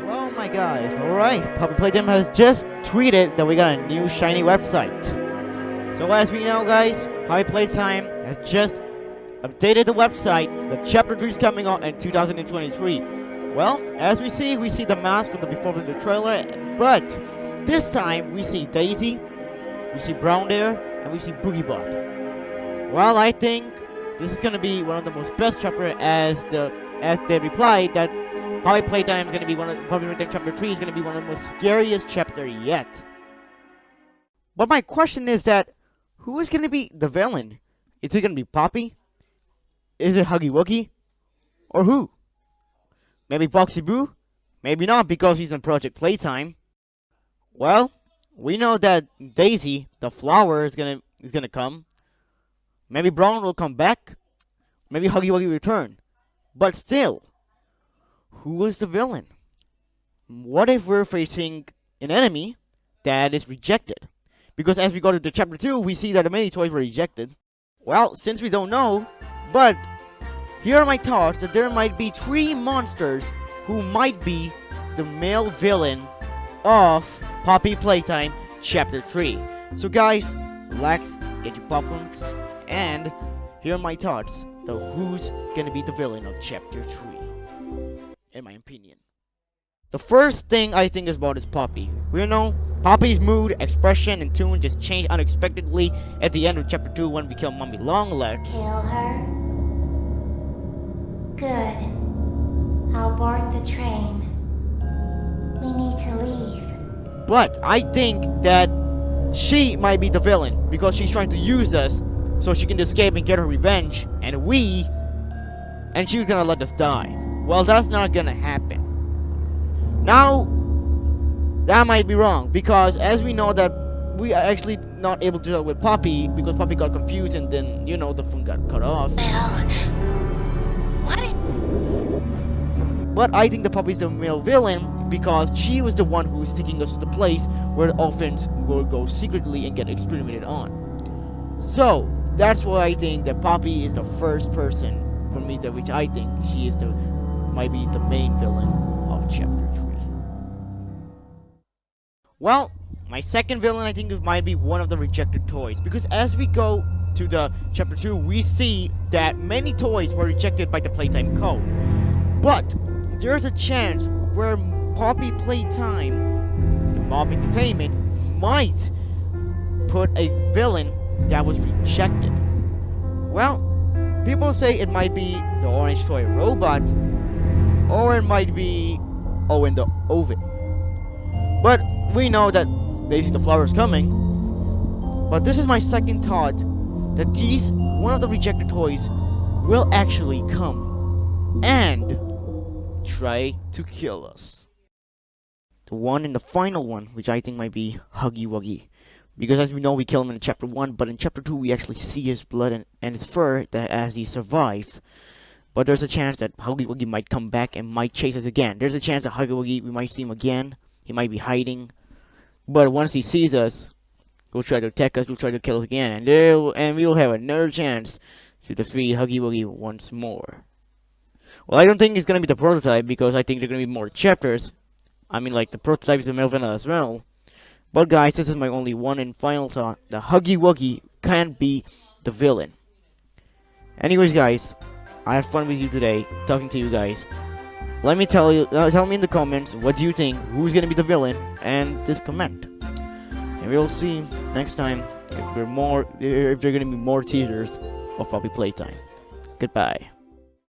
Hello, my guys. Alright, Poppy Playtime has just tweeted that we got a new shiny website. So as we know, guys, Poppy Playtime has just updated the website. The chapter 3 is coming out in 2023. Well, as we see, we see the mask from the before of the trailer, but this time we see Daisy, we see Bron there, and we see Boogiebot. Well, I think this is gonna be one of the most best chapter as the as they replied that Poppy Playtime is gonna be one of Poppy Playtime chapter 3 is gonna be one of the most scariest chapter yet. But my question is that who is gonna be the villain? Is it gonna be Poppy? Is it Huggy Wuggy? Or who? Maybe Boxy Boo? Maybe not because he's in Project Playtime. Well, we know that Daisy, the flower, is gonna is gonna come. Maybe Bron will come back. Maybe Huggy Wuggy return. But still, who was the villain? What if we're facing an enemy that is rejected? Because as we go to the chapter 2, we see that the many toys were rejected. Well, since we don't know, but here are my thoughts that there might be three monsters who might be the male villain of Poppy Playtime Chapter 3. So guys, relax, get your popcorns, and here are my thoughts of who's gonna be the villain of Chapter 3. In my opinion. The first thing I think is about is Poppy. We know Poppy's mood, expression, and tune just changed unexpectedly at the end of Chapter 2 when we kill Mommy Longlegs. Kill her? Good. I'll board the train. We need to leave. But I think that she might be the villain because she's trying to use us so she can escape and get her revenge, and we, and she's gonna let us die. Well, that's not gonna happen. Now, that might be wrong because as we know that we are actually not able to deal with Poppy because Poppy got confused and then you know the phone got cut off. But I think the Poppy's the male villain because she was the one who was taking us to the place where the orphans will go secretly and get experimented on. So, that's why I think that Poppy is the first person for me that which I think she is the might be the main villain of chapter 3. Well, my second villain I think might be one of the rejected toys because as we go to the chapter 2 we see that many toys were rejected by the playtime code. But there's a chance where Poppy Playtime, Mob Entertainment, might put a villain that was rejected. Well, people say it might be the Orange Toy Robot, or it might be Owen the Ovid. But we know that basically the Flower is coming. But this is my second thought that these, one of the rejected toys, will actually come and try to kill us. The one and the final one, which I think might be Huggy Wuggy. Because as we know, we kill him in chapter 1, but in chapter 2, we actually see his blood and, and his fur that as he survives. But there's a chance that Huggy Wuggy might come back and might chase us again. There's a chance that Huggy Wuggy, we might see him again. He might be hiding. But once he sees us, he'll try to attack us, he'll try to kill us again. And, and we'll have another chance to defeat Huggy Wuggy once more. Well, I don't think it's gonna be the prototype because I think there are gonna be more chapters. I mean, like, the prototype is the Melvin as well. But guys, this is my only one and final thought. The Huggy Wuggy can't be the villain. Anyways, guys, I had fun with you today, talking to you guys. Let me tell you, uh, tell me in the comments what do you think, who's gonna be the villain, and just comment. And we'll see next time if we're more, if there are gonna be more teasers of Poppy Playtime. Goodbye.